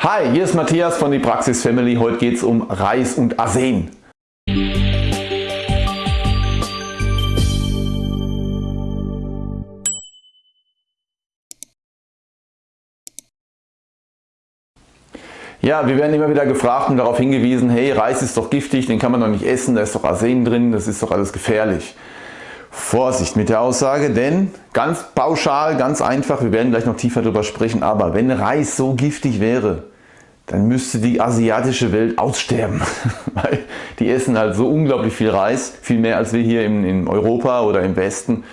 Hi, hier ist Matthias von die Praxis Family. Heute geht es um Reis und Arsen. Ja, wir werden immer wieder gefragt und darauf hingewiesen, hey, Reis ist doch giftig, den kann man doch nicht essen, da ist doch Arsen drin, das ist doch alles gefährlich. Vorsicht mit der Aussage, denn ganz pauschal, ganz einfach, wir werden gleich noch tiefer darüber sprechen, aber wenn Reis so giftig wäre, dann müsste die asiatische Welt aussterben. Weil die essen halt so unglaublich viel Reis, viel mehr als wir hier in, in Europa oder im Westen.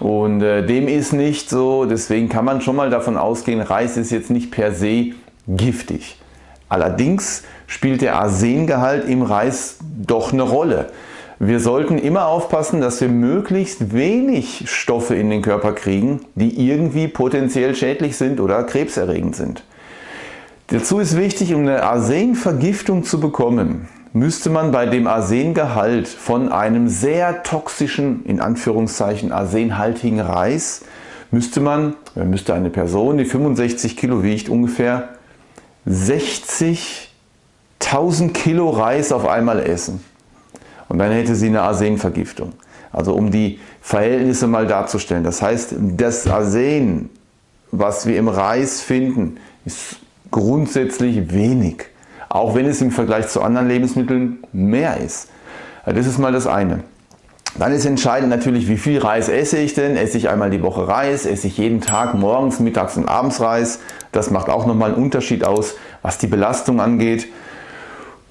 Und äh, dem ist nicht so, deswegen kann man schon mal davon ausgehen, Reis ist jetzt nicht per se giftig. Allerdings spielt der Arsengehalt im Reis doch eine Rolle. Wir sollten immer aufpassen, dass wir möglichst wenig Stoffe in den Körper kriegen, die irgendwie potenziell schädlich sind oder krebserregend sind. Dazu ist wichtig, um eine Arsenvergiftung zu bekommen, müsste man bei dem Arsengehalt von einem sehr toxischen, in Anführungszeichen arsenhaltigen Reis, müsste man, müsste eine Person, die 65 Kilo wiegt, ungefähr 60.000 Kilo Reis auf einmal essen. Und dann hätte sie eine Arsenvergiftung. Also um die Verhältnisse mal darzustellen. Das heißt, das Arsen, was wir im Reis finden, ist grundsätzlich wenig. Auch wenn es im Vergleich zu anderen Lebensmitteln mehr ist. Das ist mal das eine. Dann ist entscheidend natürlich, wie viel Reis esse ich denn? Esse ich einmal die Woche Reis? Esse ich jeden Tag morgens, mittags und abends Reis? Das macht auch nochmal einen Unterschied aus, was die Belastung angeht.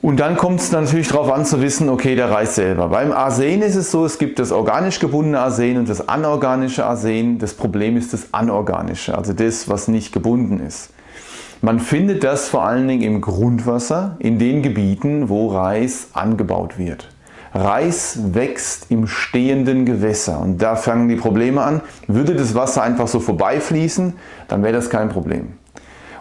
Und dann kommt es natürlich darauf an zu wissen, okay, der Reis selber. Beim Arsen ist es so, es gibt das organisch gebundene Arsen und das anorganische Arsen. Das Problem ist das anorganische, also das, was nicht gebunden ist. Man findet das vor allen Dingen im Grundwasser, in den Gebieten, wo Reis angebaut wird. Reis wächst im stehenden Gewässer und da fangen die Probleme an. Würde das Wasser einfach so vorbeifließen, dann wäre das kein Problem.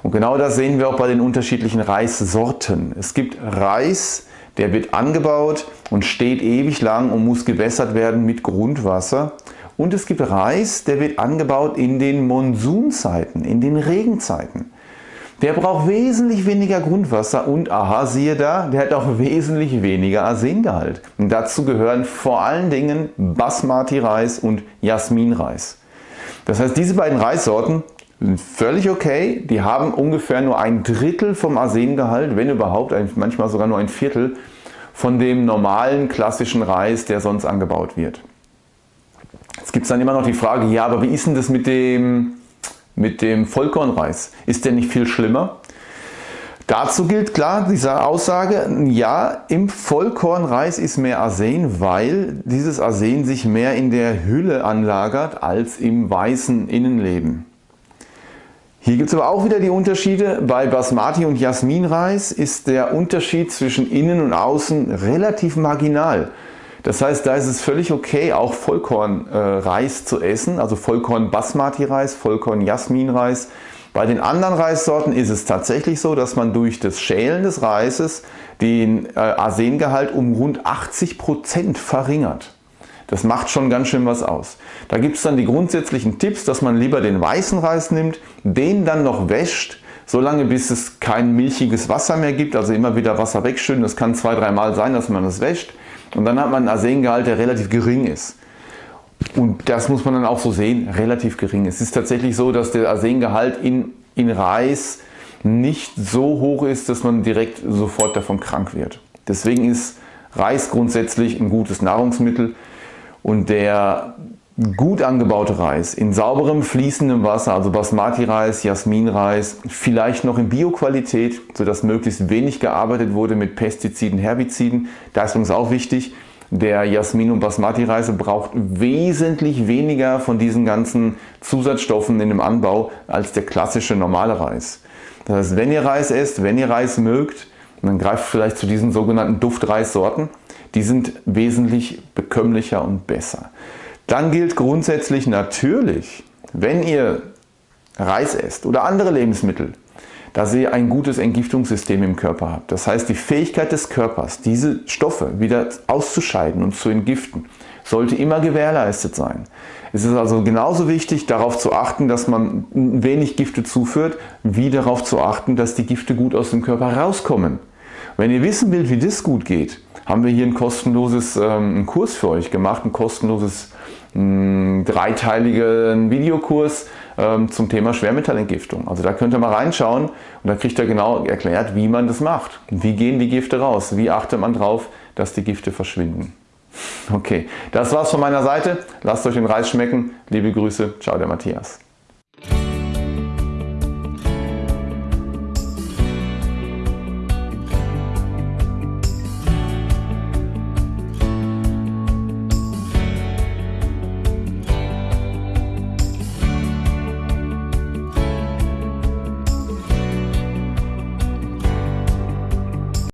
Und genau das sehen wir auch bei den unterschiedlichen Reissorten. Es gibt Reis, der wird angebaut und steht ewig lang und muss gewässert werden mit Grundwasser. Und es gibt Reis, der wird angebaut in den Monsunzeiten, in den Regenzeiten. Der braucht wesentlich weniger Grundwasser und aha, siehe da, der hat auch wesentlich weniger Arsengehalt. Und dazu gehören vor allen Dingen Basmati-Reis und Jasmin-Reis. Das heißt, diese beiden Reissorten völlig okay. Die haben ungefähr nur ein Drittel vom Arsengehalt, wenn überhaupt, manchmal sogar nur ein Viertel von dem normalen klassischen Reis, der sonst angebaut wird. Jetzt gibt es dann immer noch die Frage, ja, aber wie ist denn das mit dem mit dem Vollkornreis. Ist der nicht viel schlimmer? Dazu gilt klar diese Aussage, ja, im Vollkornreis ist mehr Arsen, weil dieses Arsen sich mehr in der Hülle anlagert als im weißen Innenleben. Hier gibt es aber auch wieder die Unterschiede. Bei Basmati und Jasminreis ist der Unterschied zwischen innen und außen relativ marginal. Das heißt, da ist es völlig okay, auch Vollkornreis äh, zu essen, also Vollkorn Basmati Reis, Vollkorn Jasmin Reis. Bei den anderen Reissorten ist es tatsächlich so, dass man durch das Schälen des Reises den äh, Arsengehalt um rund 80 Prozent verringert. Das macht schon ganz schön was aus. Da gibt es dann die grundsätzlichen Tipps, dass man lieber den weißen Reis nimmt, den dann noch wäscht, solange bis es kein milchiges Wasser mehr gibt, also immer wieder Wasser wegschütten. Das kann zwei, dreimal sein, dass man das wäscht. Und dann hat man einen Arsengehalt, der relativ gering ist. Und das muss man dann auch so sehen, relativ gering. Es ist tatsächlich so, dass der Arsengehalt in, in Reis nicht so hoch ist, dass man direkt sofort davon krank wird. Deswegen ist Reis grundsätzlich ein gutes Nahrungsmittel und der gut angebaute Reis in sauberem fließendem Wasser, also Basmati-Reis, Jasmin-Reis, vielleicht noch in Bioqualität, sodass möglichst wenig gearbeitet wurde mit Pestiziden, Herbiziden. Da ist übrigens auch wichtig, der Jasmin- und Basmati-Reis braucht wesentlich weniger von diesen ganzen Zusatzstoffen in dem Anbau als der klassische normale Reis. Das heißt, wenn ihr Reis esst, wenn ihr Reis mögt, dann greift vielleicht zu diesen sogenannten Duftreissorten. Die sind wesentlich bekömmlicher und besser. Dann gilt grundsätzlich natürlich, wenn ihr Reis esst oder andere Lebensmittel, dass ihr ein gutes Entgiftungssystem im Körper habt. Das heißt, die Fähigkeit des Körpers, diese Stoffe wieder auszuscheiden und zu entgiften, sollte immer gewährleistet sein. Es ist also genauso wichtig darauf zu achten, dass man wenig Gifte zuführt, wie darauf zu achten, dass die Gifte gut aus dem Körper rauskommen. Wenn ihr wissen wollt, wie das gut geht, haben wir hier ein kostenloses ähm, Kurs für euch gemacht, ein kostenloses mh, dreiteiligen Videokurs ähm, zum Thema Schwermetallentgiftung. Also da könnt ihr mal reinschauen und da kriegt ihr genau erklärt, wie man das macht. Wie gehen die Gifte raus? Wie achtet man darauf, dass die Gifte verschwinden? Okay, das war's von meiner Seite. Lasst euch den Reis schmecken. Liebe Grüße. Ciao, der Matthias.